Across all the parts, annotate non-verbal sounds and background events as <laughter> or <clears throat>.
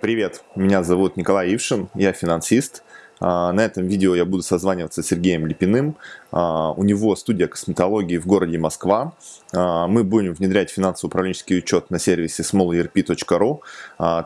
Привет, меня зовут Николай Ившин, я финансист. А, на этом видео я буду созваниваться с Сергеем Липиным. А, у него студия косметологии в городе Москва. А, мы будем внедрять финансово-управленческий учет на сервисе smallerp.ru.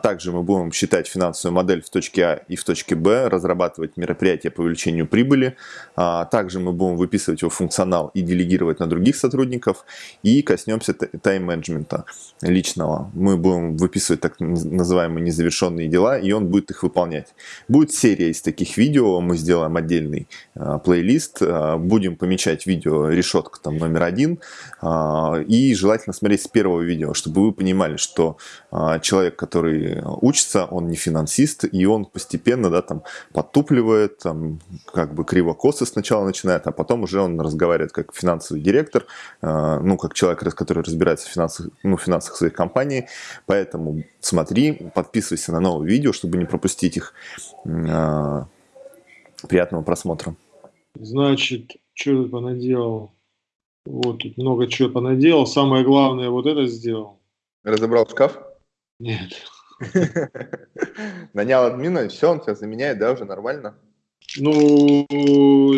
Также мы будем считать финансовую модель в точке А и в точке Б, разрабатывать мероприятия по увеличению прибыли. Также мы будем выписывать его функционал и делегировать на других сотрудников. И коснемся тайм-менеджмента личного. Мы будем выписывать так называемые незавершенные дела, и он будет их выполнять. Будет серия из таких видео видео, мы сделаем отдельный э, плейлист, э, будем помечать видео решетка там номер один, э, и желательно смотреть с первого видео, чтобы вы понимали, что э, человек, который учится, он не финансист, и он постепенно, да, там, подтупливает, там, как бы криво-косо сначала начинает, а потом уже он разговаривает как финансовый директор, э, ну, как человек, который разбирается в финансах, ну, финансах своей компании, поэтому смотри, подписывайся на новые видео, чтобы не пропустить их. Приятного просмотра. Значит, что ты понаделал? Вот тут много чего понаделал. Самое главное, вот это сделал. Разобрал шкаф? Нет. <laughs> Нанял админа, и все, он тебя заменяет, да, уже нормально? Ну,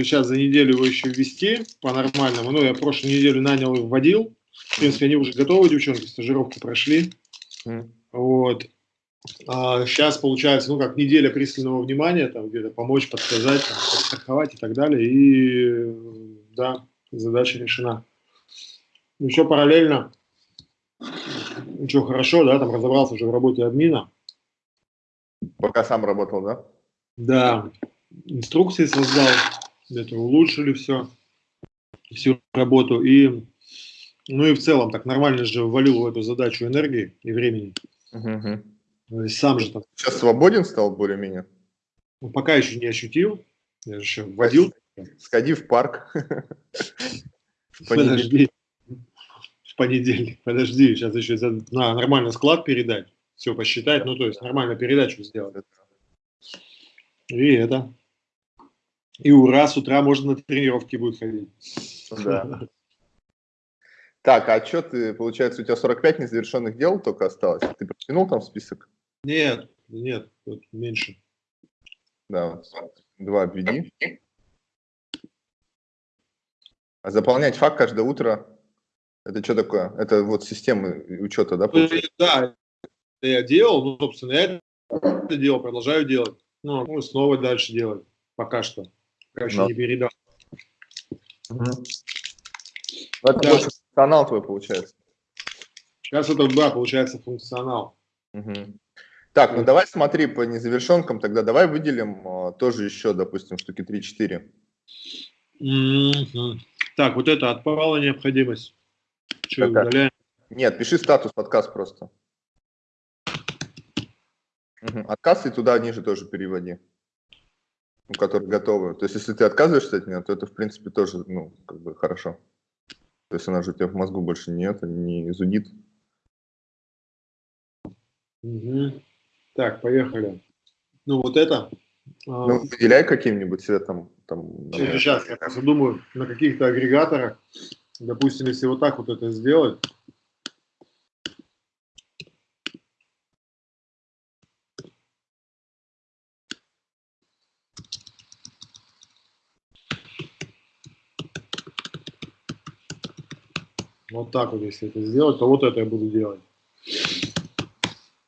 сейчас за неделю его еще ввести по-нормальному. Ну, я прошлую неделю нанял и вводил. В принципе, они уже готовы, девчонки, стажировку прошли. Вот. А сейчас получается, ну, как неделя пристального внимания, там где-то помочь, подсказать, там, подстраховать и так далее. И да, задача решена. Еще параллельно, ничего хорошо, да, там разобрался уже в работе админа. Пока сам работал, да? Да, инструкции создал, это улучшили все, всю работу. И, ну и в целом так нормально же ввалил в эту задачу энергии и времени. Uh-huh. Ну, сам же там. Сейчас свободен стал более-менее? Ну, пока еще не ощутил. Я же еще вводил. Сходи в парк. <laughs> Подожди. В понедельник. Подожди, сейчас еще на нормальный склад передать. Все посчитать, ну то есть нормально передачу сделать. И это. И ура, с утра можно на тренировки будет ходить. Да. Так, а что ты, получается, у тебя 45 незавершенных дел только осталось? Ты протянул там список? Нет, нет, тут меньше. Да, два обведи. А заполнять факт каждое утро, это что такое? Это вот система учета, да? Ну, получается? Да, я делал, ну, собственно, я это делал, продолжаю делать. Ну, ну снова дальше делать, пока что. Пока еще Но. не передал. Угу. Это да. функционал твой получается. Сейчас это, да, получается функционал. Угу. Так, ну давай смотри по незавершенкам, тогда давай выделим а, тоже еще, допустим, штуки 3-4. Mm-hmm. Так, вот это отпала необходимость. Что, удаляем? Нет, пиши статус отказ просто. Угу. Отказ и туда ниже тоже переводи. Ну, которые готовы. То есть, если ты отказываешься от нее, то это, в принципе, тоже, ну, как бы хорошо. То есть, она же у тебя в мозгу больше нет, не зудит. Угу. Так, поехали. Ну, вот это. А, ну, выделяй каким-нибудь цветом. Там, Сейчас, я просто думаю, на каких-то агрегаторах, допустим, если вот так вот это сделать, Вот так вот, если это сделать, то вот это я буду делать.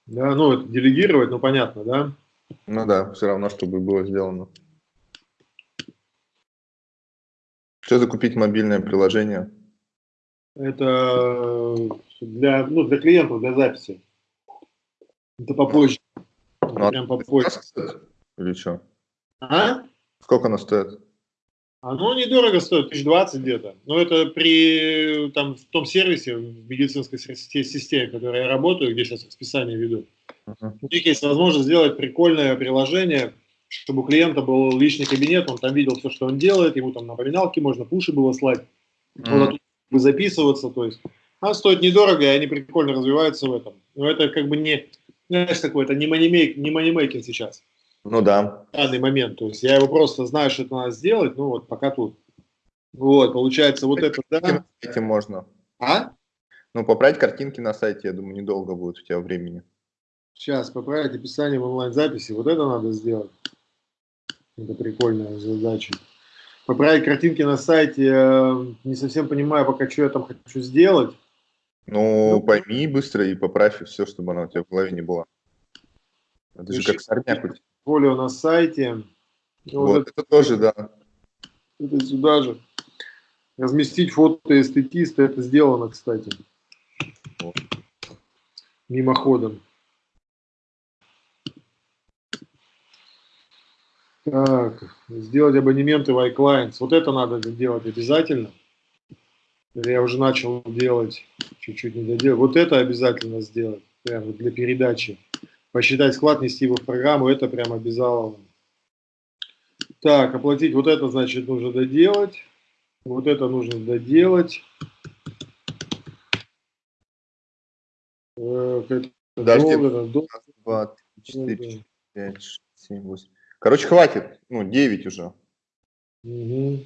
Да, ну, это делегировать, ну, понятно, да? Ну да, все равно, чтобы было сделано. Что закупить мобильное приложение? Это для, ну, для клиентов, для записи. Это попозже. Ну, а прям попозже. Или что? А? Сколько оно стоит? Оно недорого стоит, 1020 где-то. Но это при там, в том сервисе, в медицинской системе, в которой я работаю, где сейчас расписание веду. Uh-huh. У них есть возможность сделать прикольное приложение, чтобы у клиента был личный кабинет, он там видел все, что он делает, ему там напоминалки можно, пуши было слать, uh-huh. бы записываться, то есть. Она стоит недорого, и они прикольно развиваются в этом. Но это как бы не, знаешь, такое, это не манимейк, не манимейкинг сейчас. Ну да. В данный момент. То есть я его просто знаю, что это надо сделать, ну вот пока тут. Вот, получается, вот это, да. Этим можно. А? Ну, поправить картинки на сайте, я думаю, недолго будет у тебя времени. Сейчас, поправить описание в онлайн-записи. Вот это надо сделать. Это прикольная задача. Поправить картинки на сайте. Э, не совсем понимаю пока, что я там хочу сделать. Ну, ну пойми быстро и поправь все, чтобы она у тебя в голове не была. Это же как сорняк Поле на сайте. Вот, вот это, это тоже, да. Это сюда же. Разместить фото эстетиста, это сделано, кстати. Вот. Мимоходом. Так, сделать абонементы в iClients. Вот это надо делать обязательно. Я уже начал делать, чуть-чуть не доделал. Вот это обязательно сделать, прямо для передачи. Посчитать склад, нести его в программу, это прям обязаловано. Так, оплатить вот это, значит, нужно доделать. Вот это нужно доделать. Подожди, долго, долго. 2, 4, 5, 6, 7, 8. Короче, хватит. Ну, 9 уже. Угу.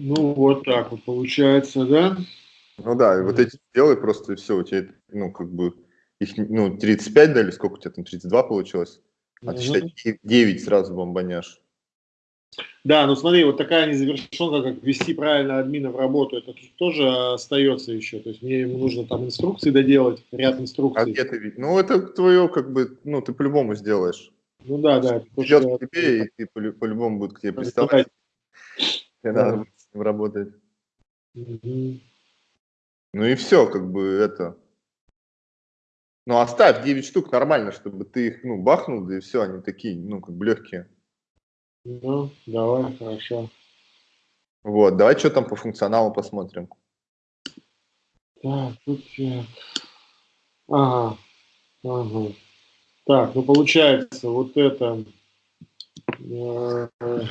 Ну, вот так вот получается, да? Ну да, и вот эти делай просто, и все, у тебя, ну, как бы, их, ну, 35 дали, сколько у тебя там, 32 получилось? А ты, считай, 9 сразу бомбанешь. Да, ну смотри, вот такая незавершенка, как ввести правильно админа в работу, это тоже остается еще. То есть мне ему нужно там инструкции доделать, ряд инструкций. А где ты видишь? Ну это твое, как бы, ну ты по-любому сделаешь. Ну да, да. Идет к тебе, и ты по-любому будет к тебе приставать. Тебе надо будет с ним работать. Угу. Ну и все, как бы это. Ну оставь 9 штук нормально, чтобы ты их, ну, бахнул, да и все, они такие, ну, как бы легкие. Ну, давай, хорошо. Вот, давай что там по функционалу посмотрим. Так, тут. Ага, ага. Так, ну получается, вот это... Э, э,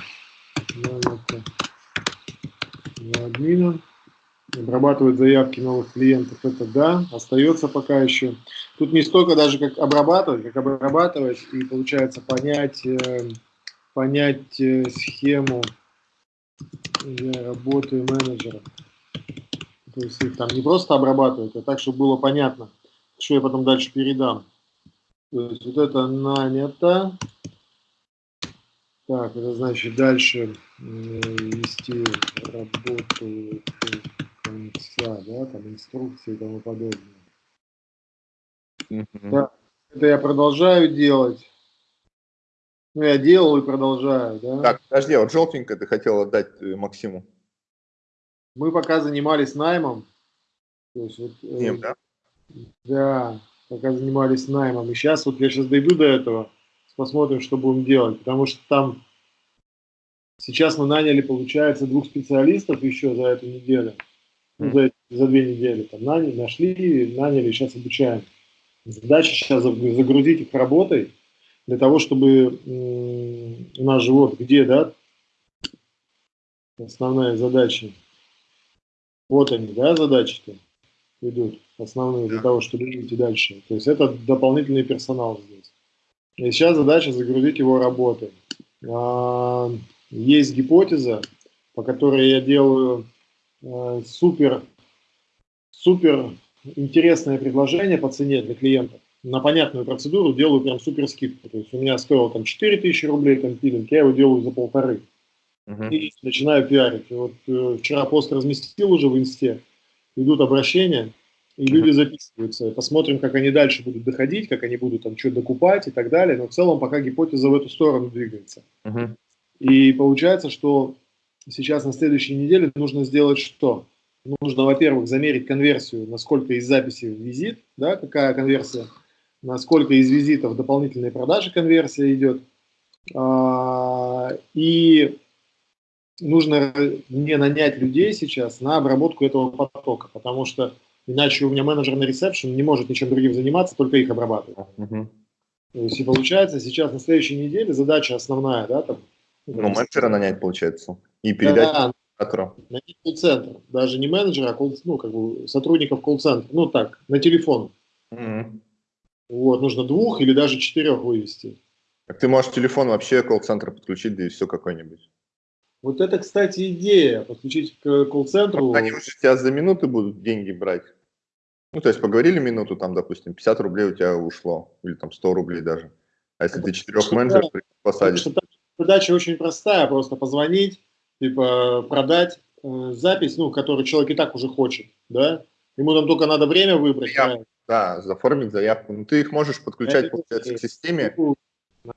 админа обрабатывать заявки новых клиентов, это да, остается пока еще. Тут не столько даже как обрабатывать, как обрабатывать и получается понять, э, понять э, схему работы менеджера. То есть их там не просто обрабатывать, а так, чтобы было понятно, что я потом дальше передам. То есть вот это нанято. Так, это значит дальше э, вести работу конца, да, там инструкции и тому подобное. Mm -hmm. Да, это я продолжаю делать. Ну, я делал и продолжаю, да. Так, подожди, а вот желтенькое ты хотел отдать э, Максиму. Мы пока занимались наймом. То есть вот, э, Ним, да? Да, пока занимались наймом. И сейчас, вот я сейчас дойду до этого, посмотрим, что будем делать. Потому что там сейчас мы наняли, получается, двух специалистов еще за эту неделю ну, за, за две недели там наняли, нашли, наняли, сейчас обучаем. Задача сейчас загрузить их работой для того, чтобы у нас же вот где, да, основная задача. Вот они, да, задачи-то идут основные для того, чтобы идти дальше. То есть это дополнительный персонал здесь. И сейчас задача загрузить его работой. А, есть гипотеза, по которой я делаю Э, супер, супер интересное предложение по цене для клиентов. На понятную процедуру делаю прям супер скидку. То есть у меня стоило там 4000 рублей компилинг, я его делаю за полторы. Uh-huh. И начинаю пиарить. И вот э, вчера пост разместил уже в инсте, идут обращения, и люди записываются. Посмотрим, как они дальше будут доходить, как они будут там что докупать и так далее. Но в целом пока гипотеза в эту сторону двигается. Uh-huh. И получается, что сейчас на следующей неделе нужно сделать что? Нужно, во-первых, замерить конверсию, насколько из записи в визит, да, какая конверсия, насколько из визитов дополнительной продажи конверсия идет. А, и нужно мне нанять людей сейчас на обработку этого потока, потому что иначе у меня менеджер на ресепшн не может ничем другим заниматься, только их обрабатывать. Uh-huh. То есть и получается сейчас на следующей неделе задача основная, да, там. Ну, менеджера нанять получается. И передать да. На колл-центр. Даже не менеджера, а колл, ну, как бы сотрудников колл-центра. Ну так, на телефон. Mm-hmm. Вот, нужно двух или даже четырех вывести. Так ты можешь телефон вообще колл-центр подключить, да и все какой-нибудь. Вот это, кстати, идея, подключить к колл-центру. Они уже тебя за минуты будут деньги брать. Ну, то есть поговорили минуту, там, допустим, 50 рублей у тебя ушло, или там 100 рублей даже. А если ты четырех менеджеров посадишь? Задача очень простая, просто позвонить, типа продать э, запись, ну, которую человек и так уже хочет, да? Ему там только надо время выбрать. Заявку, да, заформить заявку. Ну, ты их можешь подключать, Это получается, к системе.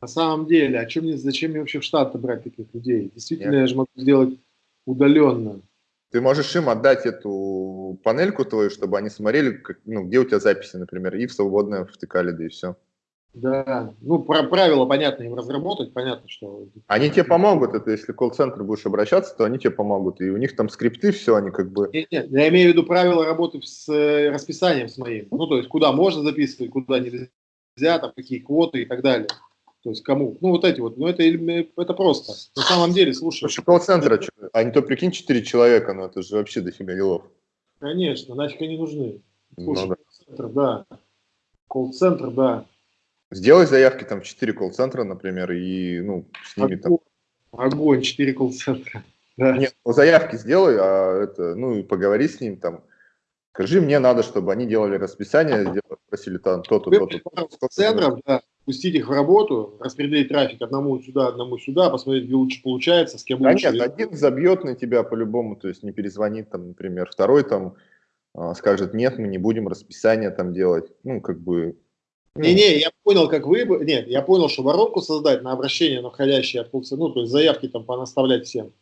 На самом деле, а чем мне, зачем мне вообще в штат брать таких людей? Действительно, Нет. я же могу сделать удаленно. Ты можешь им отдать эту панельку твою, чтобы они смотрели, как, ну, где у тебя записи, например, и в свободное втыкали, да и все. Да, ну, про правила, понятно, им разработать, понятно, что... Они тебе помогут, это если колл-центр будешь обращаться, то они тебе помогут, и у них там скрипты, все, они как бы... Нет, нет, я имею в виду правила работы с э, расписанием с моим, ну, то есть, куда можно записывать, куда нельзя, там, какие квоты и так далее. То есть кому? Ну, вот эти вот. Ну, это, это просто. На самом деле, слушай. Слушай, колл-центра, это... а не то прикинь, 4 человека, ну это же вообще дофига делов. Конечно, нафиг они нужны. Ну слушай, ну, да. колл-центр, да. Колл-центр, да. Сделай заявки там в 4 колл-центра, например, и, ну, с ними Огонь. там... Огонь, 4 колл-центра. <laughs> Да. Нет, ну, заявки сделай, а это, ну, и поговори с ним там. Скажи, мне надо, чтобы они делали расписание, сделали, просили там то-то, то-то. Центров, да, пустить их в работу, распределить трафик одному сюда, одному сюда, посмотреть, где лучше получается, с кем да лучше. Нет, один забьет на тебя по-любому, то есть не перезвонит там, например, второй там а, скажет, нет, мы не будем расписание там делать, ну, как бы... Ну. Не-не, я понял, как вы... Нет, я понял, что воронку создать на обращение на входящие от ну, то есть заявки там понаставлять всем.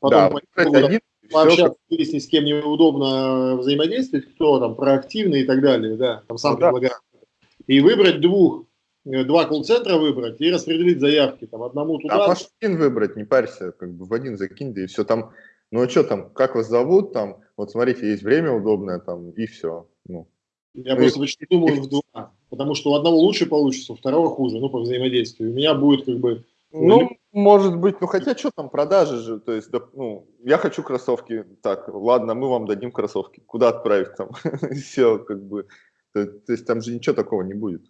Потом да, один, пообщаться, все, выяснить, с кем неудобно взаимодействовать, кто там проактивный и так далее, да, там сам ну, предлагает. Да. И выбрать двух Э, два колл-центра выбрать и распределить заявки. Там одному туда. А можешь один выбрать, не парься, как бы в один закинь, да и все там. Ну а что там, как вас зовут, там, вот смотрите, есть время удобное, там, и все. Ну. Я ну, просто почти думаю в два, потому что у одного лучше получится, у второго хуже, ну, по взаимодействию. У меня будет как бы... Ну, может быть, ну хотя что там, продажи же, то есть, да, ну, я хочу кроссовки, так, ладно, мы вам дадим кроссовки, куда отправить там, <laughs> все, как бы, то, то есть там же ничего такого не будет.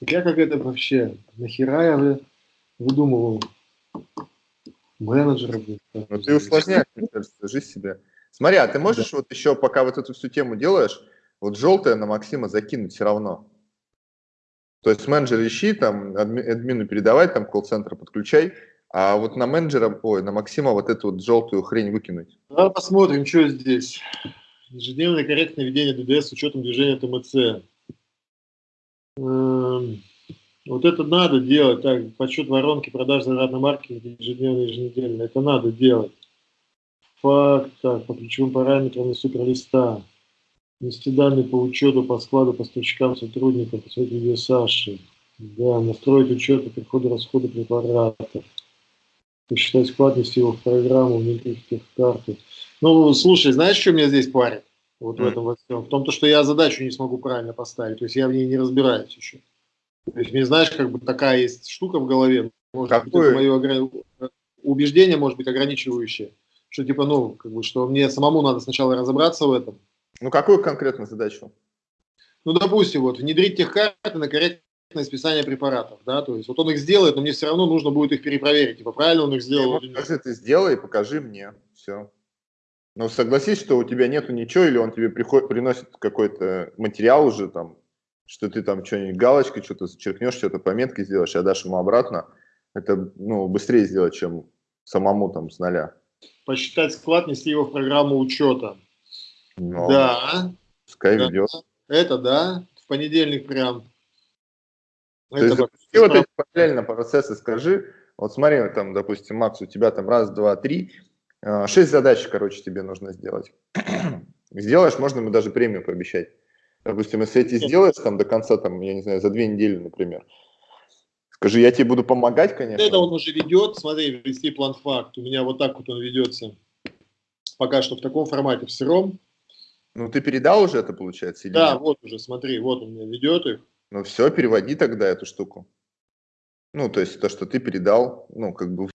Я как это вообще, нахера я выдумывал менеджера? Ну ты усложняешь, мне кажется, жизнь себе. Смотри, а ты можешь да. вот еще, пока вот эту всю тему делаешь, вот желтое на Максима закинуть все равно? То есть менеджер ищи, там, админу передавай, там, колл-центр подключай, а вот на менеджера, ой, на Максима вот эту вот желтую хрень выкинуть. Давай посмотрим, что здесь. Ежедневное корректное ведение ДДС с учетом движения ТМЦ. Эм, вот это надо делать, так, подсчет воронки, продаж зарядной марки ежедневно, еженедельно, это надо делать. Факт, так, по ключевым параметрам из суперлиста. Внести данные по учету, по складу, поставщикам, сотрудникам, посмотреть видео Саши. Да, настроить учет по приходу, расходу препаратов. Посчитать вклад, внести его в программу, внедрить их в карту. Ну, слушай, знаешь, что меня здесь парит? Вот mm. в этом во всем. В том, то, что я задачу не смогу правильно поставить. То есть я в ней не разбираюсь еще. То есть, мне знаешь, как бы такая есть штука в голове. Может Какое? быть, это мое убеждение, может быть, ограничивающее. Что типа, ну, как бы, что мне самому надо сначала разобраться в этом. Ну, какую конкретно задачу? Ну, допустим, вот, внедрить тех карты на корректное списание препаратов, да, то есть вот он их сделает, но мне все равно нужно будет их перепроверить, типа, правильно он их сделал нет. Покажи, ты сделай, покажи мне, все. Но согласись, что у тебя нету ничего, или он тебе приходит, приносит какой-то материал уже там, что ты там что-нибудь галочкой что-то зачеркнешь, что-то пометкой сделаешь, а дашь ему обратно, это ну, быстрее сделать, чем самому там с нуля. Посчитать склад, нести его в программу учета. Но да. Пускай да. ведет. Это да, в понедельник прям. То это есть, запусти вот эти параллельно процессы, скажи, вот смотри, там, допустим, Макс, у тебя там раз, два, три, шесть задач, короче, тебе нужно сделать. <clears throat> Сделаешь, можно ему даже премию пообещать. Допустим, если эти сделаешь там до конца, там, я не знаю, за две недели, например, скажи, я тебе буду помогать, конечно. Это он уже ведет, смотри, вести план факт. У меня вот так вот он ведется. Пока что в таком формате, в сыром. Ну, ты передал уже это, получается? Или да, нет? вот уже, смотри, вот он меня ведет их. Ну, все, переводи тогда эту штуку. Ну, то есть то, что ты передал, ну, как бы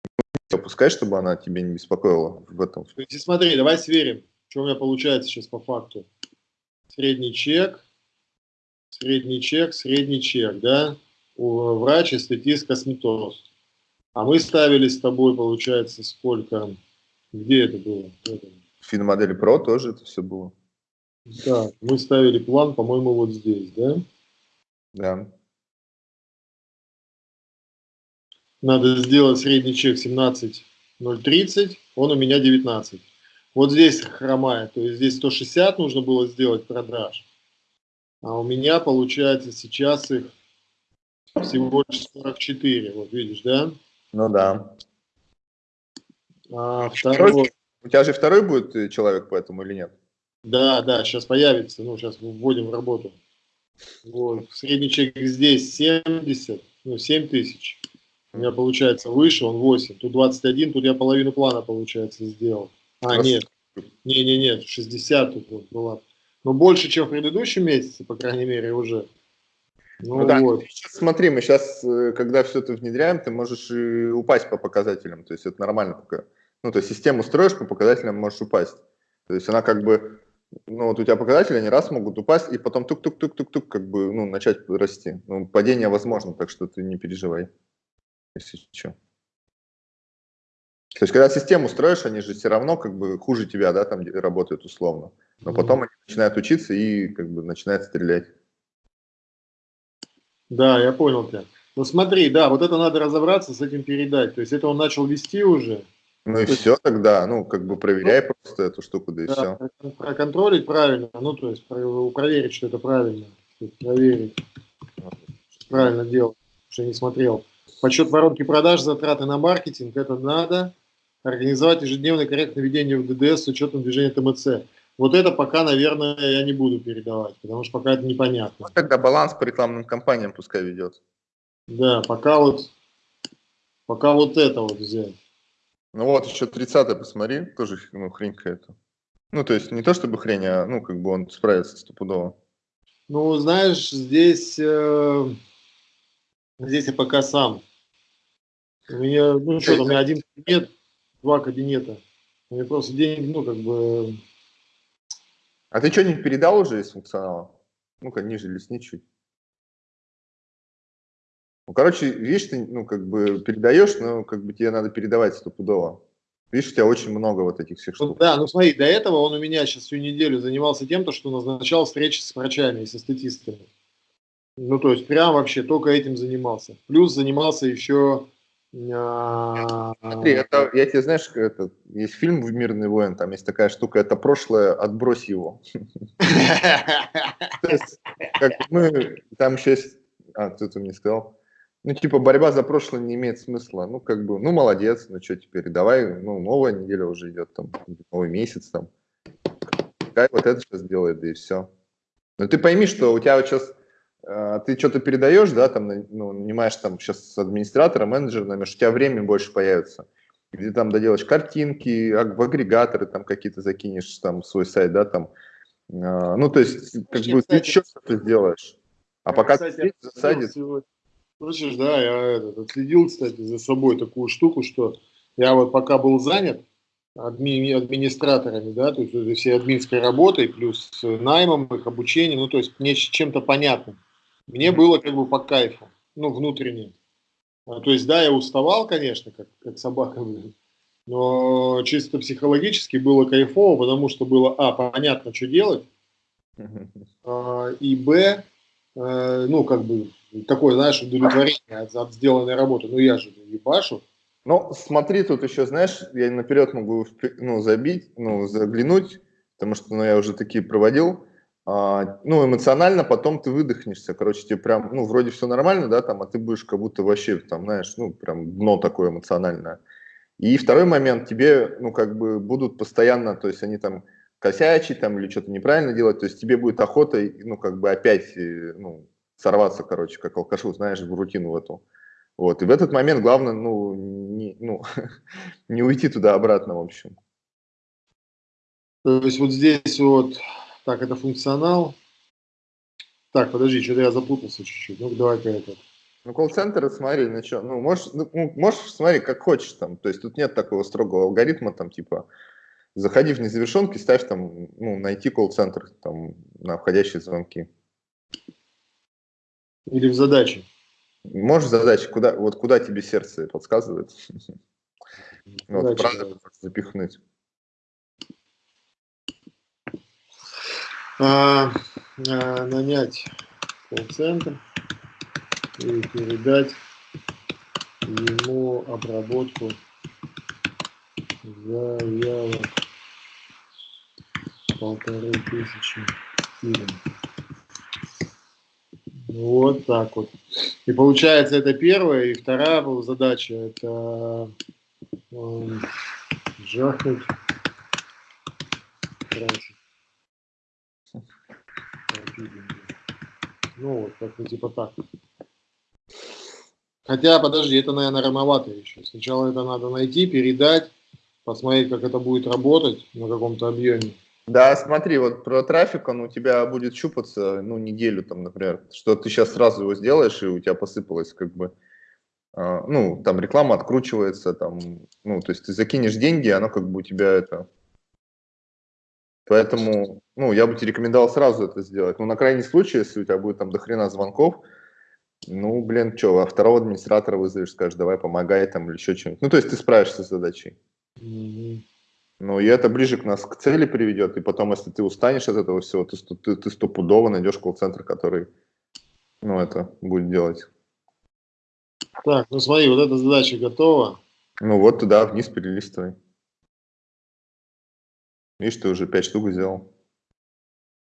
опускай, чтобы она тебе не беспокоила в этом. Смотри, давай сверим, что у меня получается сейчас по факту. Средний чек, средний чек, средний чек, да? Врач, эстетист, косметолог. А мы ставили с тобой, получается, сколько? Где это было? Финмодели Pro тоже это все было. Да, мы ставили план, по-моему, вот здесь, да? Да. Надо сделать средний чек 17,030, он у меня 19. Вот здесь хромает, то есть здесь 160 нужно было сделать продаж. А у меня получается сейчас их всего лишь 44, вот видишь, да? Ну да. А второй... У тебя же второй будет э, человек поэтому или нет? Да, да, сейчас появится, ну сейчас вводим в работу. Вот. Средний чек здесь 70, ну 7 тысяч. У меня получается выше, он 8. Тут 21, тут я половину плана, получается, сделал. А, нет. Не-не-не, 60 тут вот была. Но больше, чем в предыдущем месяце, по крайней мере, уже. Ну, ну да, вот. сейчас, смотри, мы сейчас, э, когда все это внедряем, ты можешь и упасть по показателям. То есть это нормально пока. Ну, то есть систему строишь, по показателям можешь упасть. То есть она как бы, ну, вот у тебя показатели, они раз могут упасть, и потом тук-тук-тук-тук-тук, как бы, ну, начать расти. Ну, падение возможно, так что ты не переживай, если что. То есть, когда систему строишь, они же все равно как бы хуже тебя, да, там работают условно. Но потом они начинают учиться и как бы начинают стрелять. Да, я понял тебя. Ну смотри, да, вот это надо разобраться, с этим передать. То есть это он начал вести уже. Ну и то все есть... тогда, ну как бы проверяй ну, просто эту штуку, да и да, все. Проконтролить правильно, ну то есть проверить, что это правильно. Проверить, правильно делал, что не смотрел. Подсчет воронки продаж, затраты на маркетинг, это надо. Организовать ежедневное корректное ведение в ДДС с учетом движения ТМЦ. Вот это пока, наверное, я не буду передавать, потому что пока это непонятно. Вот тогда баланс по рекламным кампаниям пускай ведет. Да, пока вот, пока вот это вот взять. Ну вот, еще 30 посмотри, тоже ну, хрень какая-то. Ну, то есть не то чтобы хрень, а ну, как бы он справится стопудово. Ну, знаешь, здесь, э, здесь я пока сам. У меня, ну что, у меня один кабинет, два кабинета. У меня просто деньги, ну, как бы, а ты что-нибудь передал уже из функционала? Ну-ка, ниже лесни чуть. Ну, короче, видишь, ты, ну, как бы передаешь, но как бы тебе надо передавать стопудово. Видишь, у тебя очень много вот этих всех ну штук. Да, ну смотри, до этого он у меня сейчас всю неделю занимался тем, то, что назначал встречи с врачами и со статистами. Ну, то есть прям вообще только этим занимался. Плюс занимался еще Смотри, это, я тебе, знаешь, это, есть фильм в «Мирный воин», там есть такая штука, это прошлое, отбрось его. <laughs> там еще есть, а, кто-то мне сказал, ну, типа, борьба за прошлое не имеет смысла. Ну, как бы, ну, молодец, ну, что теперь, давай, ну, новая неделя уже идет, там, новый месяц, там. Пускай вот это сейчас делает, да и все. Но ты пойми, что у тебя вот сейчас а, ты что-то передаешь, да, там, ну, нанимаешь там сейчас администратора, менеджера, наверное, у тебя время больше появится. Где там доделаешь картинки, в агрегаторы там какие-то закинешь, там, свой сайт, да, там. А, ну, то есть, как бы, ты еще что-то сделаешь. А пока кстати, ты засадит... Слышишь, да, я этот, отследил, кстати, за собой такую штуку, что я вот пока был занят адми, администраторами, да, то есть всей админской работой, плюс наймом их, обучением, ну, то есть мне чем-то понятным мне было как бы по кайфу, ну, внутренне. А, то есть, да, я уставал, конечно, как, как собака, <laughs> но чисто психологически было кайфово, потому что было, а, понятно, что делать, <laughs> а, и, б, а, ну, как бы, такое, знаешь, удовлетворение от, от сделанной работы. Ну, я же ебашу. Ну, смотри, тут еще, знаешь, я наперед могу ну, забить, ну, заглянуть, потому что ну, я уже такие проводил. А, ну, эмоционально потом ты выдохнешься, короче, тебе прям, ну, вроде все нормально, да, там, а ты будешь как будто вообще, там, знаешь, ну, прям дно такое эмоциональное. И второй момент, тебе, ну, как бы будут постоянно, то есть они там косячить там или что-то неправильно делать, то есть тебе будет охота, ну, как бы опять, э, ну, сорваться, короче, как алкашу, знаешь, в рутину в эту. Вот, и в этот момент главное, ну, не, ну, <laughs> не уйти туда обратно, в общем. То есть вот здесь вот так, это функционал. Так, подожди, что-то я запутался чуть-чуть. Ну, давай-ка это. Ну, колл-центр, смотри, на что. Ну, можешь, ну, можешь, смотри, как хочешь там. То есть тут нет такого строгого алгоритма, там, типа, заходи в незавершенки, ставь там, ну, найти колл-центр там на входящие звонки. Или в задаче? Можешь задачи, куда, вот куда тебе сердце подсказывает? <laughs> Вот, правда, запихнуть. А, а, нанять колл-центр и передать ему обработку заявок полторы тысячи фильм. Вот так вот. И получается, это первая. И вторая была задача, это э, жахнуть. Ну, вот как-то типа так. Хотя, подожди, это, наверное, рановато еще. Сначала это надо найти, передать, посмотреть, как это будет работать на каком-то объеме. Да, смотри, вот про трафик, он у тебя будет щупаться, ну, неделю там, например, что ты сейчас сразу его сделаешь, и у тебя посыпалось как бы, э, ну, там реклама откручивается, там, ну, то есть ты закинешь деньги, оно как бы у тебя это... Поэтому, ну, я бы тебе рекомендовал сразу это сделать. Ну, на крайний случай, если у тебя будет там дохрена звонков, ну, блин, что, а второго администратора вызовешь, скажешь, давай помогай там или еще что-нибудь. Ну, то есть ты справишься с задачей. Mm -hmm. Ну, и это ближе к нас к цели приведет, и потом, если ты устанешь от этого всего, ты, ты, ты стопудово найдешь колл-центр, который, ну, это будет делать. Так, ну смотри, вот эта задача готова. Ну вот туда вниз перелистывай. Видишь, ты уже 5 штук сделал.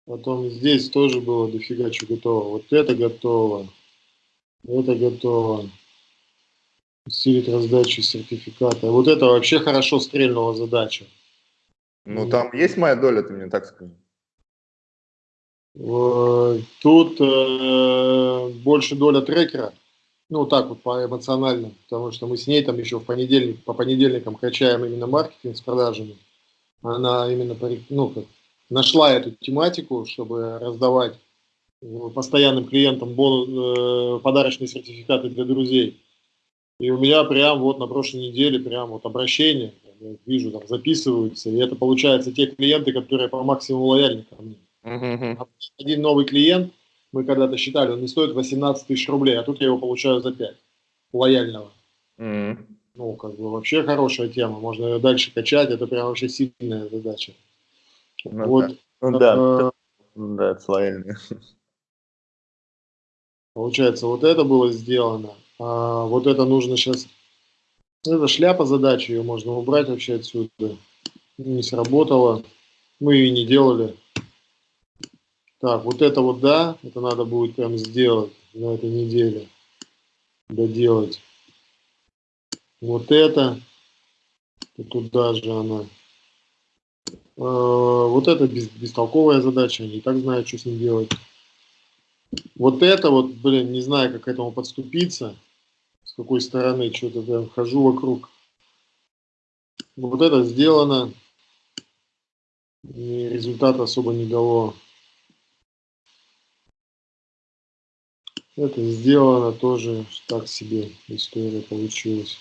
Потом здесь тоже было дофига чего готово. Вот это готово. Это готово. Усилить раздачу сертификата. Вот это вообще хорошо стрельнула задача. Ну, там есть моя доля, ты мне так скажи. Тут э, больше доля трекера, ну так вот по эмоционально, потому что мы с ней там еще в понедельник, по понедельникам качаем именно маркетинг с продажами. Она именно ну, как, нашла эту тематику, чтобы раздавать постоянным клиентам бонус, э, подарочные сертификаты для друзей. И у меня прям вот на прошлой неделе прям вот обращение, я вижу, там записываются, и это получается те клиенты, которые по максимуму лояльны ко мне. Uh-huh. Один новый клиент, мы когда-то считали, он не стоит 18 тысяч рублей, а тут я его получаю за 5 лояльного. Uh-huh. Ну, как бы вообще хорошая тема, можно ее дальше качать, это прям вообще сильная задача. Ну, вот, да. Ну да, э, да, это лояльный. Получается, вот это было сделано. А, вот это нужно сейчас это шляпа задачи, ее можно убрать вообще отсюда. Не сработало. Мы ее не делали. Так, вот это вот да, это надо будет прям сделать на этой неделе. Доделать. Вот это. И туда же она. А, вот это без, бестолковая задача, не так знаю, что с ним делать. Вот это вот, блин, не знаю, как к этому подступиться с какой стороны что-то там хожу вокруг. Вот это сделано, и результат особо не дало. Это сделано тоже так себе история получилась.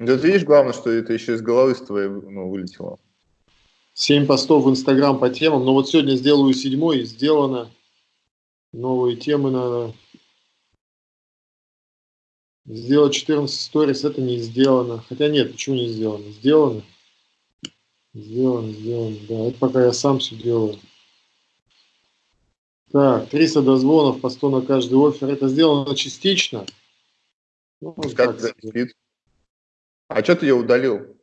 Да ты видишь, главное, что это еще из головы с твоей ну, вылетело. Семь постов в Инстаграм по темам. Но вот сегодня сделаю седьмой, сделано. Новые темы надо Сделать 14 сторис это не сделано. Хотя нет, почему не сделано? Сделано. Сделано, сделано. Да, это пока я сам все делаю. Так, 300 дозвонов по 100 на каждый офер. Это сделано частично. Ну, как спит? А что ты ее удалил?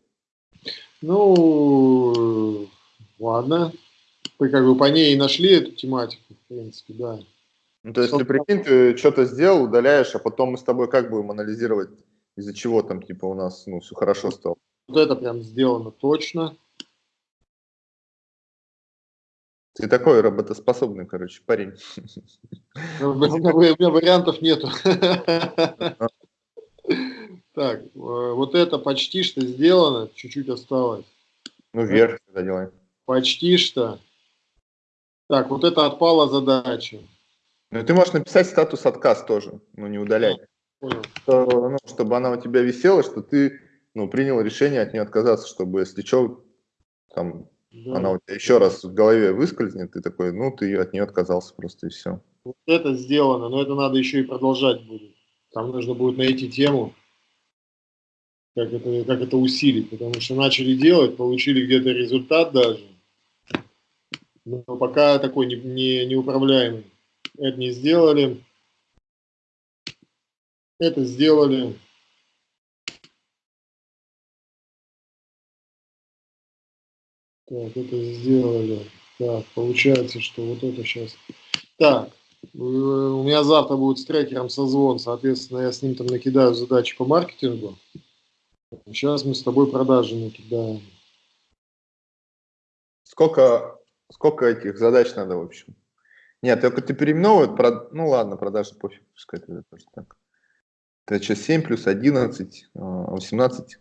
Ну, ладно. Вы как бы по ней и нашли эту тематику, в принципе, да. Ну, то есть, ты прикинь, ты что-то сделал, удаляешь, а потом мы с тобой как будем анализировать, из-за чего там, типа, у нас, ну, все хорошо стало. Вот это прям сделано точно. Ты такой работоспособный, короче, парень. Ну, у меня, у меня вариантов нету. <laughs> Так, э, вот это почти что сделано, чуть-чуть осталось. Ну, вверх тогда делаем. Почти что. Так, вот это отпала задача. Ну, ты можешь написать статус отказ тоже, но не удалять. Что, ну, чтобы она у тебя висела, что ты ну, принял решение от нее отказаться, чтобы, если что, там, да. она у тебя еще раз в голове выскользнет, ты такой, ну, ты от нее отказался просто и все. Вот это сделано, но это надо еще и продолжать будет. Там нужно будет найти тему, как это, как это усилить, потому что начали делать, получили где-то результат даже, но пока такой не, не, неуправляемый. Это не сделали, это сделали. Так, это сделали. Так, получается, что вот это сейчас. Так, э, у меня завтра будет с трекером созвон, соответственно, я с ним там накидаю задачи по маркетингу. Сейчас мы с тобой продажи накидаем. Сколько, сколько этих задач надо, в общем? Нет, только ты переименовывают, ну ладно, продажи пофиг, пускай это тоже так. Это сейчас 7 плюс 11, 18.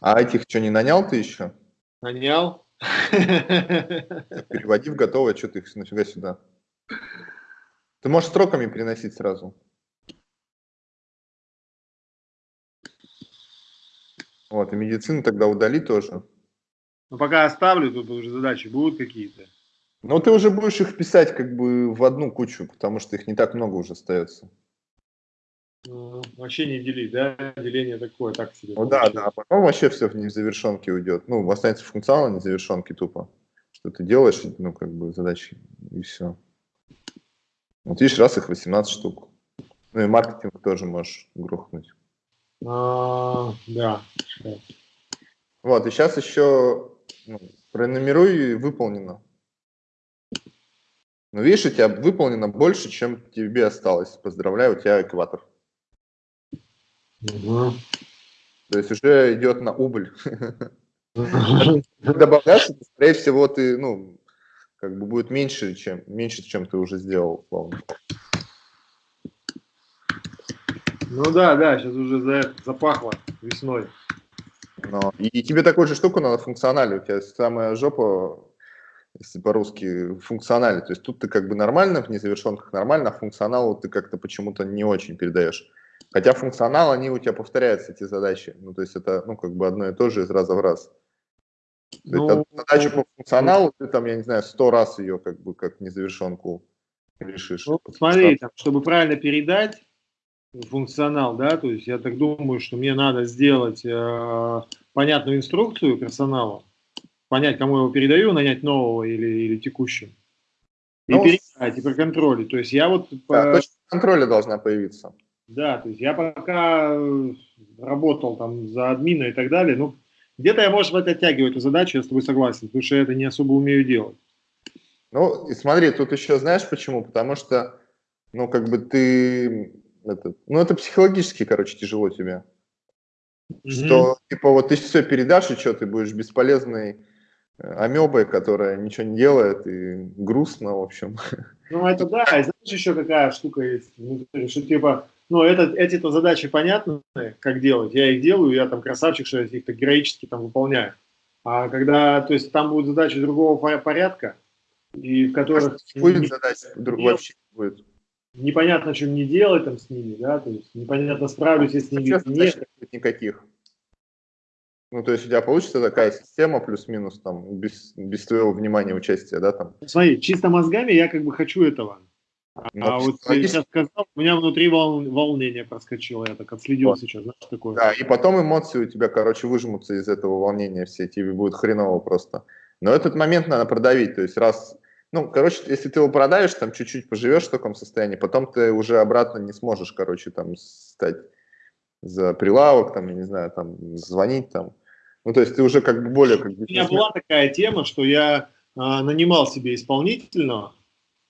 А, а этих что, не нанял ты еще? Нанял. Переводи в готовое, что ты их нафига сюда. Ты можешь строками переносить сразу. Вот, и медицину тогда удали тоже. Ну, пока оставлю, тут уже задачи будут какие-то. Ну, ты уже будешь их писать как бы в одну кучу, потому что их не так много уже остается. Ну, вообще не делить, да? Деление такое, так себе. Ну да, да, а потом вообще все в незавершенке уйдет. Ну, останется функционал, незавершенки тупо. Что ты делаешь, ну, как бы задачи, и все. Вот видишь, раз их 18 штук. Ну и маркетинг тоже можешь грохнуть. А, да. Вот, и сейчас еще ну, пронумеруй и выполнено. Ну, видишь, у тебя выполнено больше, чем тебе осталось. Поздравляю, у тебя экватор. Угу. То есть уже идет на убыль. <laughs> Добавляешь, скорее всего, ты, ну, как бы будет меньше, чем, меньше, чем ты уже сделал, условно. Ну да, да, сейчас уже за, запахло весной. Но, и, и тебе такую же штуку надо функционально. У тебя самая жопа, если по-русски, функционально. То есть тут ты как бы нормально, в незавершенках нормально, а функционалу ты как-то почему-то не очень передаешь. Хотя функционал, они у тебя повторяются, эти задачи. Ну, то есть это, ну, как бы одно и то же из раза в раз. Ну, это задача по функционалу, ты там, я не знаю, сто раз ее как бы как незавершенку решишь. Ну, смотри, там, чтобы правильно передать функционал, да, то есть я так думаю, что мне надо сделать э, понятную инструкцию персонала, понять, кому я его передаю, нанять нового или, или текущего. И ну, передать, и проконтролить. То есть я вот... Да, по... точка контроля должна появиться. Да, то есть я пока э, работал там за админа и так далее, ну, где-то я, может быть, оттягиваю эту задачу, я с тобой согласен, потому что я это не особо умею делать. Ну, и смотри, тут еще знаешь почему? Потому что, ну, как бы ты, это, ну, это психологически, короче, тяжело тебе. Mm-hmm. Что, типа, вот ты все передашь, и что, ты будешь бесполезной э, амебой, которая ничего не делает, и грустно, в общем. <laughs> Ну, это да, и знаешь, еще какая штука есть, что, типа, ну, это, эти-то задачи понятны, как делать. Я их делаю, я там красавчик, что я их так героически там выполняю. А когда, то есть там будут задачи другого порядка, и в которых... Будет задача вообще будет. Непонятно, что мне делать там с ними, да, то есть непонятно, справлюсь я с ними или нет. Никаких. Ну, то есть у тебя получится такая система плюс-минус там без, без твоего внимания, участия, да, там? Смотри, чисто мозгами я как бы хочу этого. Но а вот ты сейчас сказал, у меня внутри вол, волнение проскочило, я так отследил вот. сейчас, знаешь, такое. Да, и потом эмоции у тебя, короче, выжмутся из этого волнения все, тебе будет хреново просто. Но этот момент надо продавить, то есть раз, ну, короче, если ты его продавишь, там чуть-чуть поживешь в таком состоянии, потом ты уже обратно не сможешь, короче, там стать за прилавок, там, я не знаю, там, звонить там. Ну, то есть ты уже как бы более... Как бы, у меня была такая тема, что я а, нанимал себе исполнительного,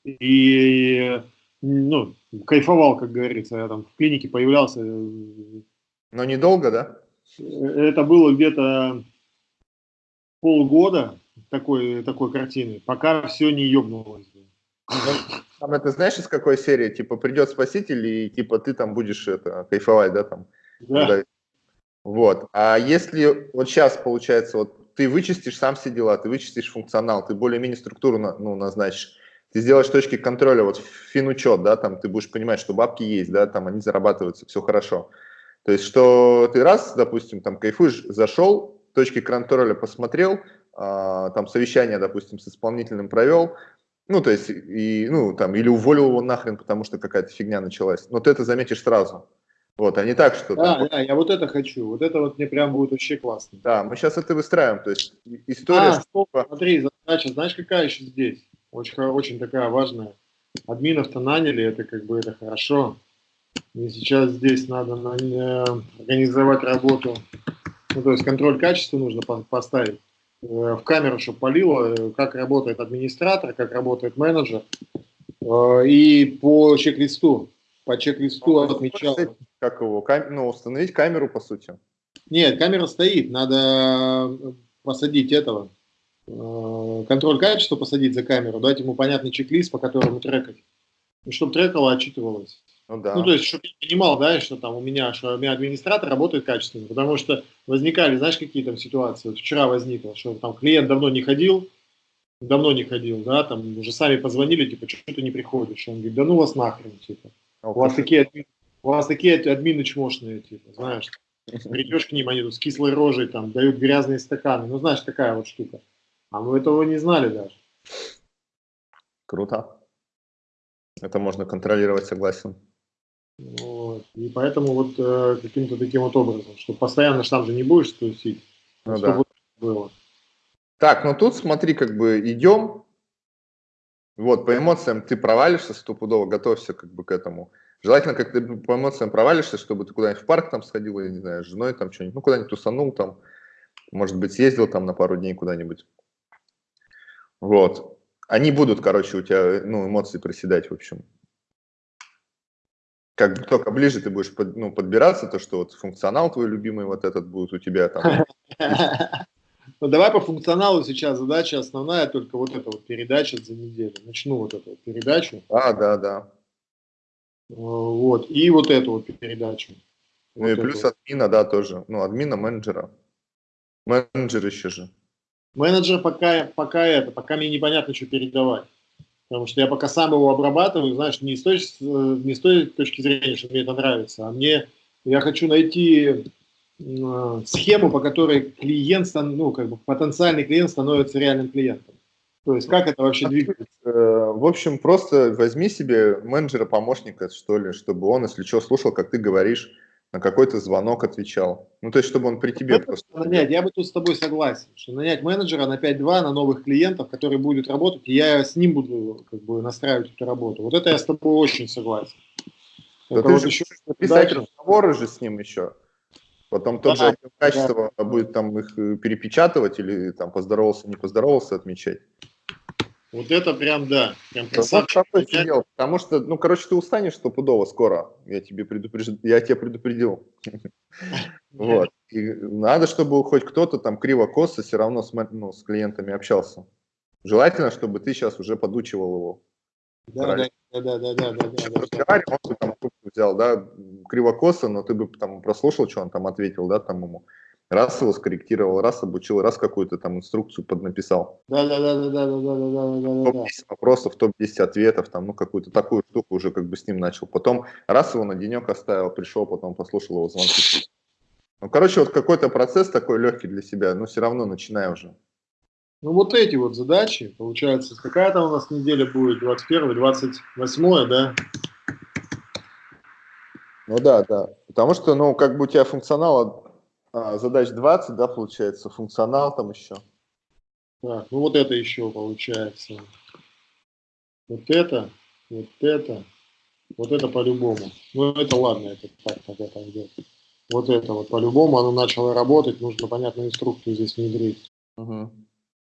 и ну, кайфовал, как говорится. Я там в клинике появлялся. Но недолго, да? Это было где-то полгода такой, такой картины, пока все не ебнулось. Там это знаешь из какой серии? Типа придет спаситель и типа ты там будешь это кайфовать, да, там? Да. Вот. А если вот сейчас получается, вот ты вычистишь сам все дела, ты вычистишь функционал, ты более-менее структуру ну, назначишь, ты сделаешь точки контроля, вот финучет, да, там ты будешь понимать, что бабки есть, да, там они зарабатываются, все хорошо. То есть, что ты раз, допустим, там кайфуешь, зашел, точки контроля посмотрел, там совещание, допустим, с исполнительным провел, Ну, то есть, и, ну, там, или уволил его нахрен, потому что какая-то фигня началась. Но ты это заметишь сразу. Вот, а не так, что... Да, там... да, я вот это хочу. Вот это вот мне прям будет вообще классно. Да, мы сейчас это выстраиваем. То есть, история... А, стоп, смотри, задача, знаешь, какая еще здесь? Очень, очень такая важная. Админов-то наняли, это как бы это хорошо. И сейчас здесь надо на, э, организовать работу. Ну, то есть контроль качества нужно поставить. Э, в камеру, чтобы полило, э, как работает администратор, как работает менеджер. Э, и по чек-листу, по чек-листу а отмечал. Как его, кам... ну, установить камеру, по сути? Нет, камера стоит, надо посадить этого, контроль качества посадить за камеру, дать ему понятный чек-лист, по которому трекать. И чтобы трекало, отчитывалось. Ну, да. ну, то есть, чтобы я понимал, да, что там у меня, что у меня администратор работает качественно, потому что возникали, знаешь, какие там ситуации, вот вчера возникло, что там клиент давно не ходил, давно не ходил, да, там уже сами позвонили, типа, что ты не приходишь, он говорит, да ну вас нахрен, типа, у вас такие, у вас такие админы чмошные, типа, знаешь, придешь к ним, они тут с кислой рожей, там, дают грязные стаканы, ну, знаешь, такая вот штука, а мы этого не знали даже. Круто. Это можно контролировать, согласен. Вот. И поэтому вот э, каким-то таким вот образом, что постоянно штамп же не будешь тусить, ну, чтобы да. было. Так, ну тут смотри, как бы идем. Вот, по эмоциям ты провалишься стопудово, готовься как бы к этому. Желательно, как ты по эмоциям провалишься, чтобы ты куда-нибудь в парк там сходил, я не знаю, с женой там что-нибудь, ну куда-нибудь тусанул там, может быть, съездил там на пару дней куда-нибудь. Вот. Они будут, короче, у тебя, ну, эмоции проседать, в общем как только ближе ты будешь под, ну, подбираться, то что вот функционал твой любимый вот этот будет у тебя там. <laughs> Ну давай по функционалу сейчас задача основная, только вот эта вот передача за неделю. Начну вот эту вот передачу. А, да, да. Э, вот, и вот эту вот передачу. Ну вот и плюс вот. админа, да, тоже. Ну, админа, менеджера. Менеджер еще же. Менеджер пока, пока это, пока мне непонятно, что передавать. Потому что я пока сам его обрабатываю, знаешь, не с той, не с той точки зрения, что мне это нравится, а мне, я хочу найти э, схему, по которой клиент, ну, как бы потенциальный клиент становится реальным клиентом. То есть как это вообще двигается? Э, в общем, просто возьми себе менеджера-помощника, что ли, чтобы он, если что, слушал, как ты говоришь, на какой-то звонок отвечал. Ну, то есть, чтобы он при тебе это просто... Нанять, я бы тут с тобой согласен, что нанять менеджера на 5-2 на новых клиентов, который будет работать, и я с ним буду как бы настраивать эту работу. Вот это я с тобой очень согласен. Да ты вот же еще писать разговоры же с ним еще. Потом тот да, же качество да. будет там их э, перепечатывать или там поздоровался, не поздоровался отмечать. Вот это прям, да. Прям красавчик. Вот сидел, потому что, ну, короче, ты устанешь стопудово скоро. Я тебе предупреж... я тебя предупредил. <laughs> Вот. И надо, чтобы хоть кто-то там криво-косо все равно с, ну, с клиентами общался. Желательно, чтобы ты сейчас уже подучивал его. Да, да, да, да, да, да, да. Разговаривал, он бы там взял, да, криво-косо, но ты бы там прослушал, что он там ответил, да, там ему раз его скорректировал, раз обучил, раз какую-то там инструкцию поднаписал. Да, да, да, да, да, да, да, да, да, да. Топ-10 вопросов, топ-10 ответов, там, ну, какую-то такую штуку уже как бы с ним начал. Потом раз его на денек оставил, пришел, потом послушал его звонки. Ну, короче, вот какой-то процесс такой легкий для себя, но все равно начинай уже. Ну, вот эти вот задачи, получается, какая там у нас неделя будет, 21 28 да? Ну да, да. Потому что, ну, как бы у тебя функционала а, задач 20, да, получается, функционал там еще. Так, ну вот это еще получается. Вот это, вот это, вот это по-любому. Ну это ладно, это так, так это идет. Вот это вот по-любому, оно начало работать, нужно, понятно, инструкцию здесь внедрить. Угу.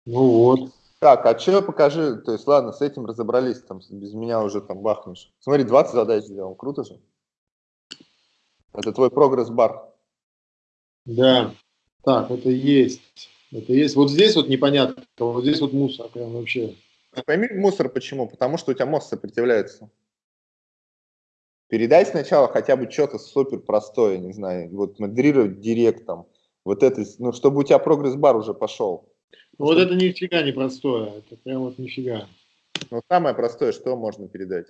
Ну вот. Так, а что покажи, то есть ладно, с этим разобрались, там без меня уже там бахнешь. Смотри, 20 задач сделал, круто же. Это твой прогресс-бар. Да, так, это есть. Это есть. Вот здесь вот непонятно, вот здесь вот мусор прям вообще. Ты пойми мусор почему? Потому что у тебя мозг сопротивляется. Передай сначала хотя бы что-то супер простое, не знаю, вот модерировать директом, вот это, ну, чтобы у тебя прогресс-бар уже пошел. Ну, вот это нифига не простое, это прям вот нифига. Ну, самое простое, что можно передать?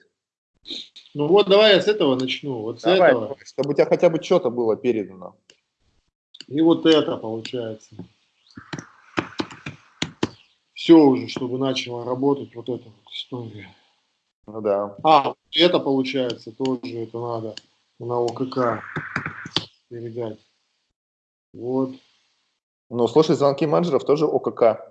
Ну вот давай я с этого начну, вот давай, с этого. Чтобы у тебя хотя бы что-то было передано. И вот это получается. все уже, чтобы начала работать вот эта вот история. Ну да. А, это получается тоже, это надо на ОКК передать. Вот. Ну, слушай, звонки менеджеров тоже ОКК.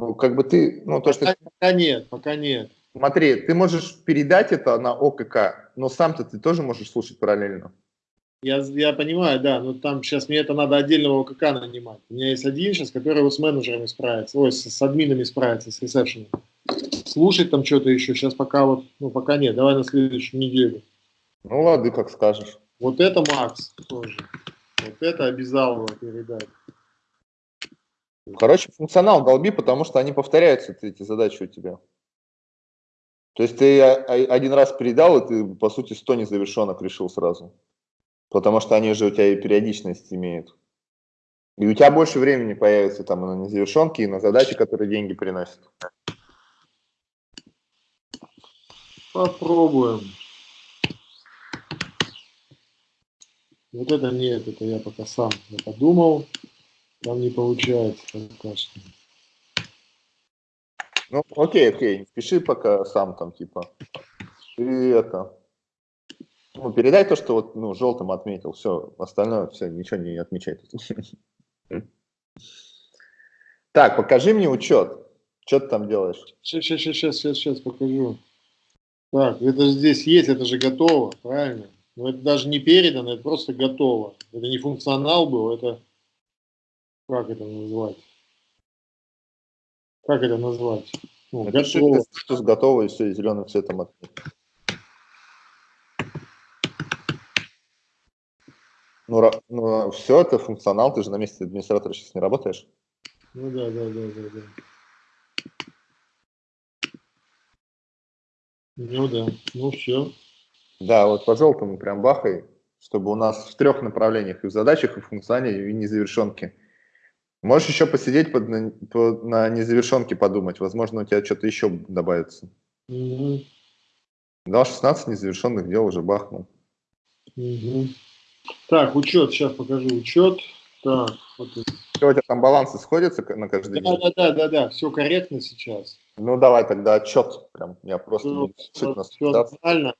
Ну, как бы ты, ну, то, пока, что... Пока нет, пока нет. Смотри, ты можешь передать это на ОКК, но сам-то ты тоже можешь слушать параллельно. Я, я понимаю, да, но там сейчас мне это надо отдельного ОКК нанимать. У меня есть один сейчас, который вот с менеджерами справится, ой, с, с админами справится, с ресепшеном. Слушать там что-то еще, сейчас пока вот, ну пока нет, давай на следующую неделю. Ну ладно, как скажешь. Вот это Макс тоже. Вот это обязал его передать. Короче, функционал долби, потому что они повторяются, эти задачи у тебя. То есть ты один раз передал, и ты, по сути, 100 незавершенок решил сразу. Потому что они же у тебя и периодичность имеют. И у тебя больше времени появится там на незавершенки, и на задачи, которые деньги приносят. Попробуем. Вот это нет, это я пока сам подумал. Там не получается пока что. Ну, окей, окей, пиши пока сам там, типа. И это. Ну, передай то, что вот, ну, желтым отметил. Все, остальное, все, ничего не отмечай. Так, покажи мне учет. Что ты там делаешь? Сейчас, сейчас, сейчас, сейчас, сейчас покажу. Так, это же здесь есть, это же готово, правильно? Но это даже не передано, это просто готово. Это не функционал был, это как это назвать? Как это назвать? Ну, это готово. Статус готово и все, зеленым цветом отметить. Ну, ну, все, это функционал, ты же на месте администратора сейчас не работаешь. Ну да, да, да, да, да. Ну да, ну все. Да, вот по желтому прям бахай, чтобы у нас в трех направлениях, и в задачах, и в функционале, и в незавершенке. Можешь еще посидеть под, на, под, на незавершенке подумать, возможно, у тебя что-то еще добавится. Угу. Дал 16 незавершенных дел, уже бахнул. Угу. Так, учет, сейчас покажу учет. Так, вот Все, у тебя там балансы сходятся на каждый да, день? Да, да, да, да, все корректно сейчас. Ну, давай тогда отчет. Прям, я просто ну, все, все нормально.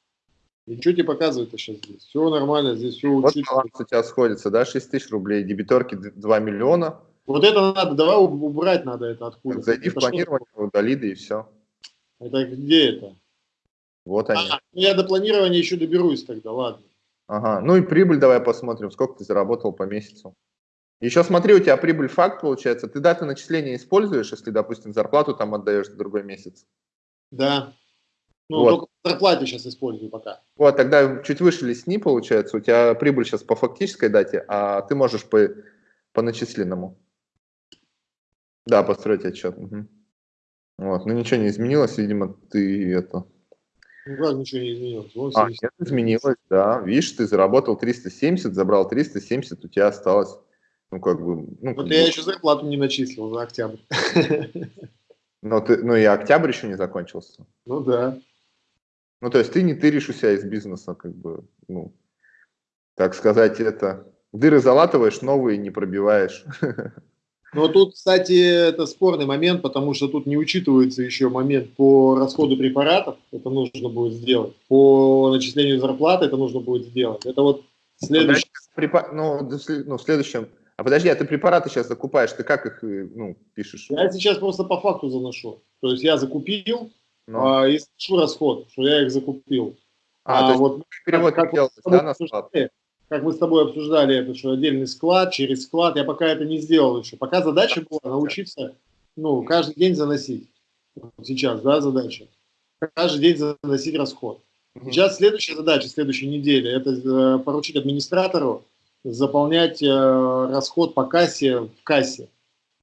И что тебе показывает сейчас здесь? Все нормально, здесь все вот учится. баланс у тебя сходится, да, 6 тысяч рублей, дебиторки 2 миллиона. Вот это надо, давай убрать надо это откуда. Зайди это в планирование, что? удали, да и все. Это где это? Вот они. А, я до планирования еще доберусь тогда, ладно. Ага, ну и прибыль давай посмотрим, сколько ты заработал по месяцу. Еще смотри, у тебя прибыль факт получается. Ты даты начисления используешь, если, допустим, зарплату там отдаешь в другой месяц? Да. Ну, вот. только зарплате сейчас использую пока. Вот, тогда чуть выше лесни, получается. У тебя прибыль сейчас по фактической дате, а ты можешь по, по начисленному. Да, построить отчет. Угу. Вот, ну ничего не изменилось, видимо, ты это... Ну как ничего не изменилось? Вон а, нет, изменилось, да. Видишь, ты заработал 370, забрал 370, у тебя осталось, ну как бы... Ну, вот я бы... еще зарплату не начислил за октябрь. Но ты, ну и октябрь еще не закончился. Ну да. Ну то есть ты не тыришь у себя из бизнеса, как бы, ну, так сказать, это... Дыры залатываешь, новые не пробиваешь. <laughs> Но тут, кстати, это спорный момент, потому что тут не учитывается еще момент по расходу препаратов, это нужно будет сделать, по начислению зарплаты это нужно будет сделать. Это вот следующий... Препа... Ну, ну, в следующем... А подожди, а ты препараты сейчас закупаешь, ты как их э, ну, пишешь? Я сейчас просто по факту заношу. То есть я закупил Но. Ну. а, и слышу расход, что я их закупил. А, а то есть вот перевод как, как да, на склад? Как мы с тобой обсуждали, это что отдельный склад, через склад, я пока это не сделал еще. Пока задача была научиться, ну, каждый день заносить. Сейчас, да, задача. Каждый день заносить расход. Сейчас следующая задача, следующей недели, это э, поручить администратору заполнять э, расход по кассе в кассе,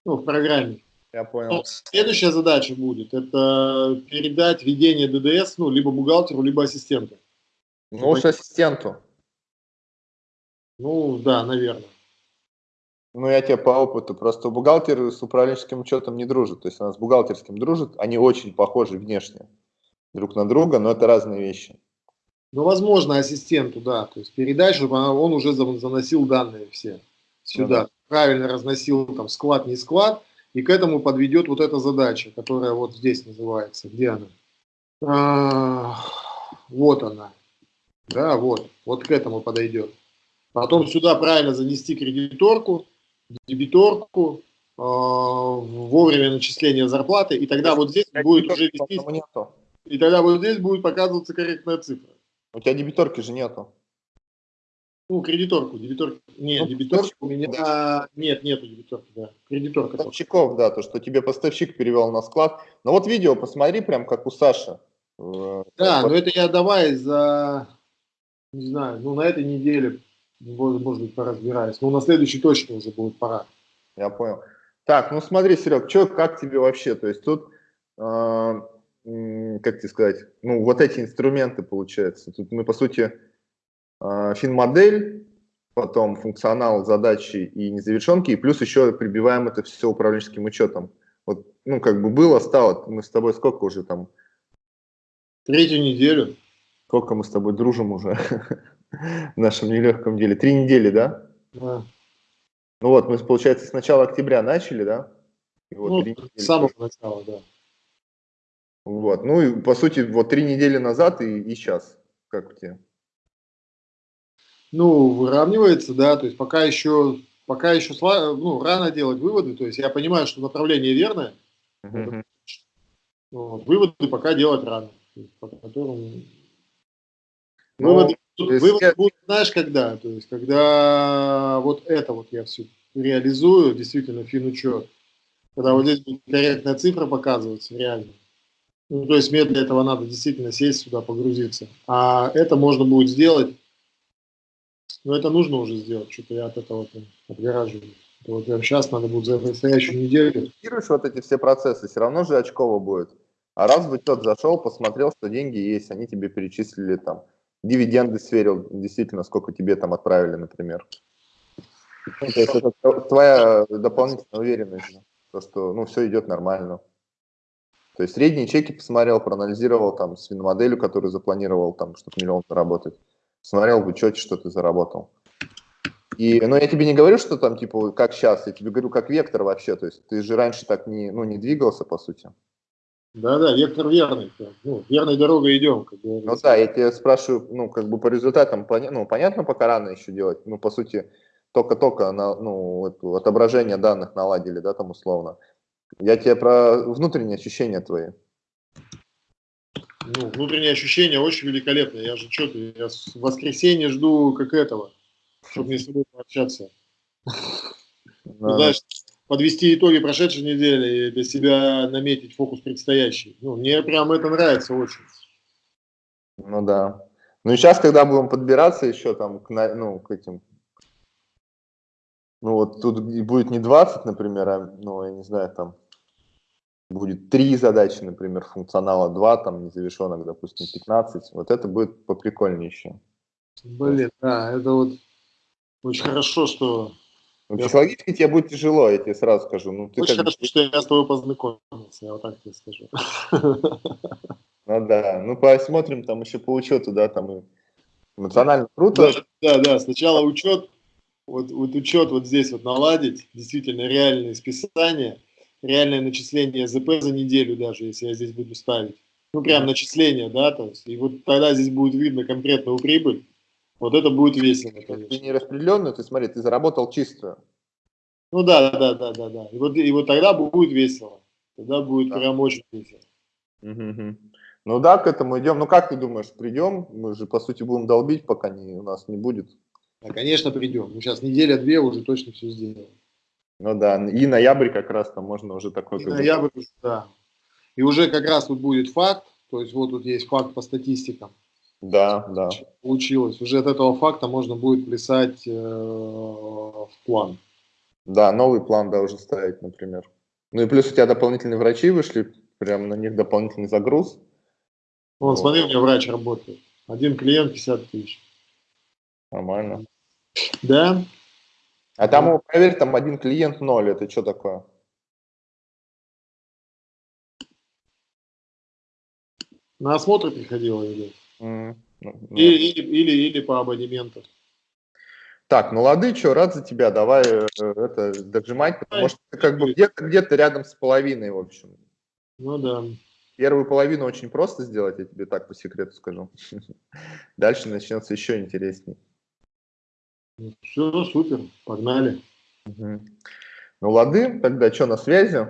ну, в программе. Я понял. Но следующая задача будет, это передать ведение ДДС, ну, либо бухгалтеру, либо ассистенту. Ну, уж ассистенту. Ну, да, наверное. Ну, я тебе по опыту. Просто бухгалтер с управленческим учетом не дружит. То есть у нас с бухгалтерским дружит. Они очень похожи внешне друг на друга, но это разные вещи. Ну, возможно, ассистенту, да. То есть передать, чтобы он уже заносил данные все сюда. Ну, да. Правильно разносил там склад, не склад. И к этому подведет вот эта задача, которая вот здесь называется. Где она? А, вот она. Да, вот. Вот к этому подойдет. Потом сюда правильно занести кредиторку, дебиторку, э, вовремя начисления зарплаты, и тогда вот здесь будет уже вестись, и тогда вот здесь будет показываться корректная цифра. У тебя дебиторки же нету. Ну, кредиторку, дебиторку. Нет, ну, дебиторку у меня... Да. Нет, нету дебиторки, да. Кредиторка. Поставщиков, да, то, что тебе поставщик перевел на склад. Но вот видео посмотри, прям как у Саши. Э, да, но это я давай за, не знаю, ну, на этой неделе, может быть, поразбираюсь. Но на следующей точно уже будет пора. Я понял. Так, ну смотри, Серег, что, как тебе вообще? То есть тут, э, как тебе сказать, ну, вот эти инструменты, получается. Тут мы, по сути, а, финмодель, потом функционал, задачи и незавершенки, и плюс еще прибиваем это все управленческим учетом. Вот, ну, как бы было, стало, мы с тобой сколько уже там? Третью неделю. Сколько мы с тобой дружим уже <laughs> в нашем нелегком деле? Три недели, да? Да. Ну вот, мы, получается, с начала октября начали, да? И вот ну, с самого начала, да. Вот, ну и по сути, вот три недели назад и, и сейчас, как у тебя? ну, выравнивается, да, то есть пока еще, пока еще ну, рано делать выводы, то есть я понимаю, что направление верное, mm-hmm. вот, выводы пока делать рано. По которым... Ну, выводы, выводы я... будут, знаешь, когда? То есть, когда вот это вот я все реализую, действительно, финучет, когда вот здесь будет корректная цифра показываться, реально. Ну, то есть мне для этого надо действительно сесть сюда, погрузиться. А это можно будет сделать но это нужно уже сделать, что-то я от этого отгораживаю. Вот прям сейчас надо будет за предстоящую неделю. Фиксируешь вот эти все процессы, все равно же очково будет. А раз бы тот зашел, посмотрел, что деньги есть, они тебе перечислили там, дивиденды сверил, действительно, сколько тебе там отправили, например. Ну, то есть это твоя дополнительная уверенность, то, что ну, все идет нормально. То есть средние чеки посмотрел, проанализировал там с моделью, которую запланировал, там, чтобы миллион заработать смотрел в учете, что ты заработал. И, но я тебе не говорю, что там, типа, как сейчас, я тебе говорю, как вектор вообще, то есть ты же раньше так не, ну, не двигался, по сути. Да-да, вектор верный, ну, верной дорогой идем. Как ну да, я тебя спрашиваю, ну, как бы по результатам, ну, понятно, пока рано еще делать, ну, по сути, только-только, ну, отображение данных наладили, да, там условно. Я тебе про внутренние ощущения твои ну, внутреннее ощущение очень великолепное. Я же что-то, я в воскресенье жду как этого, чтобы мне с тобой пообщаться. Ну, знаешь, подвести итоги прошедшей недели и для себя наметить фокус предстоящий. Ну, мне прям это нравится очень. Ну да. Ну и сейчас, когда будем подбираться еще там к, ну, к этим, ну вот тут будет не 20, например, а, ну, я не знаю, там будет три задачи, например, функционала 2, там незавершенных, допустим, 15, вот это будет поприкольнее еще. Блин, да, это вот очень хорошо, что... Ну, психологически тебе будет тяжело, я тебе сразу скажу. Ну, ты очень хорошо, что я с тобой познакомился, я вот так тебе скажу. Ну да, ну посмотрим там еще по учету, да, там и эмоционально круто. Да, да, сначала учет, вот, вот учет вот здесь вот наладить, действительно реальные списания, реальное начисление ЗП за неделю даже, если я здесь буду ставить. Ну, прям начисление, да, то есть, и вот тогда здесь будет видно конкретную прибыль, вот это будет весело, конечно. Ты не распределенную, ты смотри, ты заработал чистую. Ну да, да, да, да, да. И вот, и вот тогда будет весело. Тогда будет да. прям очень весело. Угу. Ну да, к этому идем. Ну как ты думаешь, придем? Мы же, по сути, будем долбить, пока не, у нас не будет. Да, конечно, придем. Мы сейчас неделя-две уже точно все сделаем. Ну да, и ноябрь как раз там можно уже такой... И ноябрь, да. И уже как раз тут будет факт, то есть вот тут есть факт по статистикам. Да, да. Получилось. Уже от этого факта можно будет плясать э, в план. Да, новый план должен ставить, например. Ну и плюс у тебя дополнительные врачи вышли, прям на них дополнительный загруз. Вон, вот. смотри, у меня врач работает. Один клиент 50 тысяч. Нормально. Да, а там, проверь, там один клиент ноль, это что такое? На осмотр приходила или? Mm, ну, или, или, или, или по абонементу. Так, ну лады, что, рад за тебя, давай э, это дожимать, потому что ты как бы где-то где рядом с половиной, в общем. Ну да. Первую половину очень просто сделать, я тебе так по секрету скажу. <laughs> Дальше начнется еще интересней. Все, супер, погнали. Угу. Ну лады, тогда что, на связи?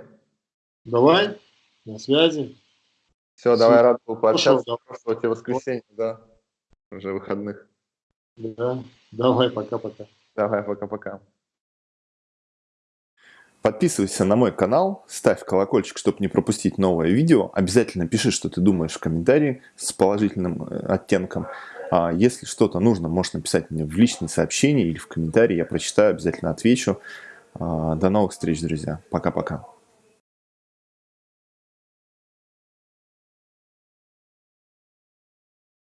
Давай, на связи. Все, давай, рад был пообщаться. Хорошо, тебе воскресенье, да, уже выходных. Да, давай, пока-пока. Давай, пока-пока. Подписывайся на мой канал, ставь колокольчик, чтобы не пропустить новое видео. Обязательно пиши, что ты думаешь в комментарии с положительным э, оттенком. А если что-то нужно, можешь написать мне в личные сообщения или в комментарии. Я прочитаю, обязательно отвечу. А, до новых встреч, друзья. Пока-пока.